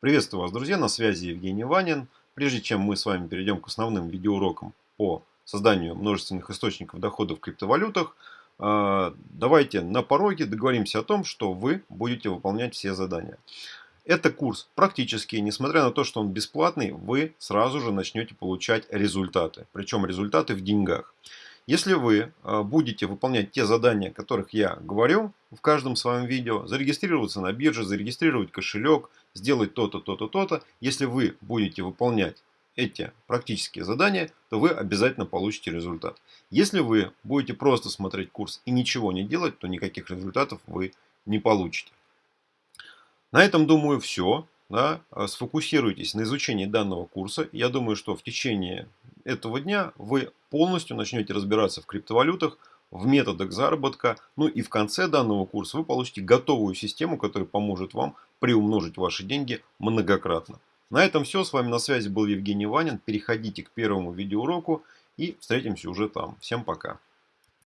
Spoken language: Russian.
Приветствую вас, друзья, на связи Евгений Ванин. Прежде чем мы с вами перейдем к основным видеоурокам по созданию множественных источников дохода в криптовалютах, э, давайте на пороге договоримся о том, что вы будете выполнять все задания. Это курс практический, несмотря на то, что он бесплатный, вы сразу же начнете получать результаты. Причем результаты в деньгах. Если вы э, будете выполнять те задания, о которых я говорю в каждом своем видео, зарегистрироваться на бирже, зарегистрировать кошелек, сделать то-то, то-то, то-то, если вы будете выполнять эти практические задания, то вы обязательно получите результат. Если вы будете просто смотреть курс и ничего не делать, то никаких результатов вы не получите. На этом, думаю, все. Да, сфокусируйтесь на изучении данного курса. Я думаю, что в течение этого дня вы полностью начнете разбираться в криптовалютах, в методах заработка. Ну и в конце данного курса вы получите готовую систему, которая поможет вам приумножить ваши деньги многократно. На этом все. С вами на связи был Евгений Ванин. Переходите к первому видеоуроку и встретимся уже там. Всем пока.